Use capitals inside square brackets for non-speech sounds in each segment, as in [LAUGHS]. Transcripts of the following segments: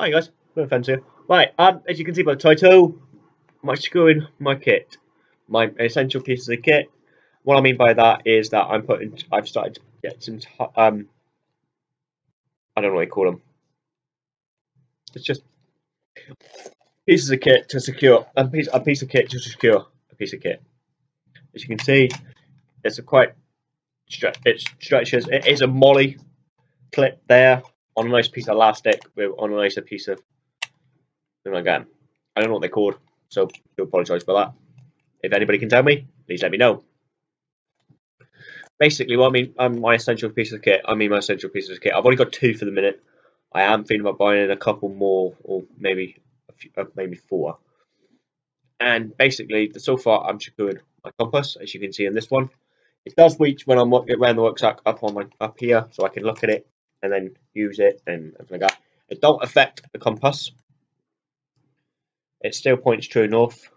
Hi guys, no offense here. Right, um, as you can see by the title, I'm screwing my kit, my essential pieces of kit. What I mean by that is that I'm putting, I've started to get some, um, I don't know what you call them. It's just pieces of kit to secure a piece, a piece of kit to secure a piece of kit. As you can see, it's a quite it stretches. It is a MOLLE clip there on a nice piece of elastic with on a nicer piece of again. I don't know what they're called, so do apologise for that. If anybody can tell me, please let me know. Basically, what I mean, um, my essential piece of kit. I mean, my essential piece of kit. I've only got two for the minute. I am thinking about buying a couple more, or maybe a few, uh, maybe four. And basically, so far, I'm secured my compass, as you can see in this one. It does reach when I'm around the rucksack up on my up here, so I can look at it and then use it and everything like that. It don't affect the compass. It still points true north.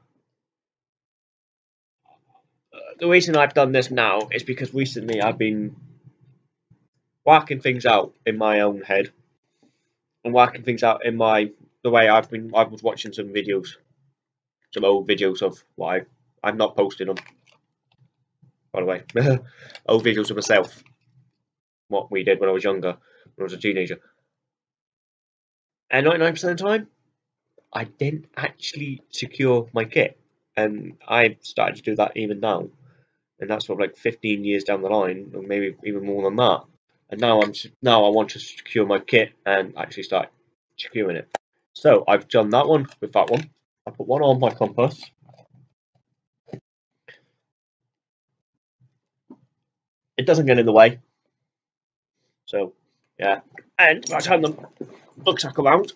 Uh, the reason I've done this now is because recently I've been working things out in my own head and working things out in my the way I've been. I was watching some videos, some old videos of I I'm not posting them. By the way, [LAUGHS] old videos of myself, what we did when I was younger when I was a teenager. And 99% of the time, I didn't actually secure my kit. And I started to do that even now. And that's sort of like 15 years down the line, or maybe even more than that. And now I'm now I want to secure my kit and actually start securing it. So I've done that one with that one. I put one on my compass. It doesn't get in the way. So yeah. And I turn the rucksack around.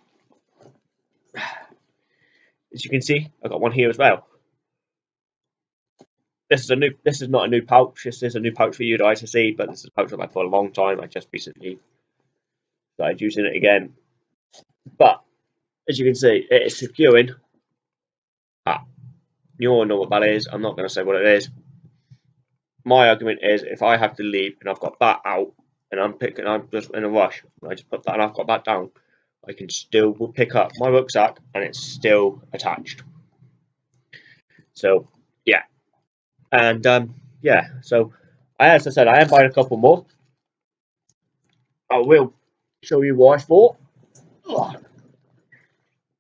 As you can see, I've got one here as well. This is a new. This is not a new pouch. This is a new pouch for you guys to see, but this is a pouch I've had for a long time. I just recently started using it again. But as you can see, it is securing. Ah, you all know what that is. I'm not going to say what it is. My argument is, if I have to leave and I've got that out, and I'm picking, I'm just in a rush. I just put that, and I've got that down. I can still pick up my rucksack, and it's still attached. So, yeah, and um, yeah. So, I as I said, I am buying a couple more. I will show you I thought.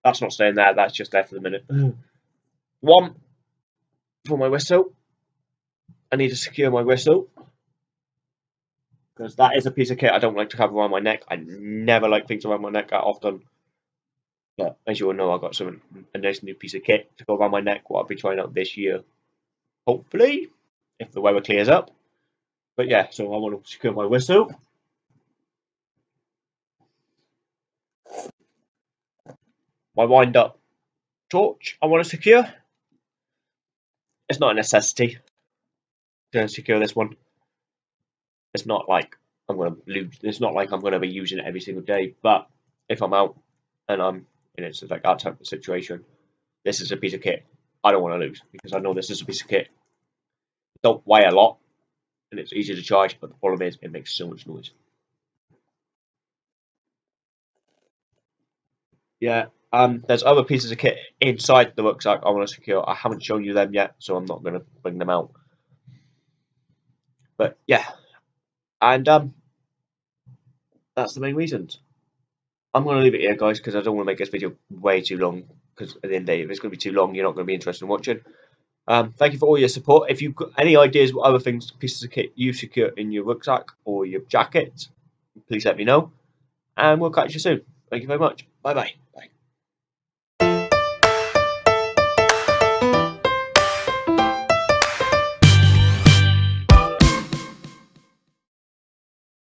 That's not staying there. That's just there for the minute. One for my whistle. I need to secure my whistle because that is a piece of kit I don't like to have around my neck. I never like things around my neck that often. But as you all know, I've got some a nice new piece of kit to go around my neck. What I'll be trying out this year, hopefully, if the weather clears up. But yeah, so I want to secure my whistle. My wind up torch I want to secure. It's not a necessity to secure this one. It's not like I'm going to lose. It's not like I'm to be using it every single day. But if I'm out and I'm in it's like that type of situation, this is a piece of kit I don't want to lose because I know this is a piece of kit. It don't weigh a lot and it's easy to charge, but the problem is it makes so much noise. Yeah, um, there's other pieces of kit inside the rucksack I want to secure. I haven't shown you them yet, so I'm not going to bring them out. But yeah, and um, that's the main reasons. I'm going to leave it here, guys, because I don't want to make this video way too long. Because at the end of the day, if it's going to be too long, you're not going to be interested in watching. Um, thank you for all your support. If you've got any ideas what other things, pieces of kit you secure in your rucksack or your jacket, please let me know. And we'll catch you soon. Thank you very much. Bye-bye. Bye.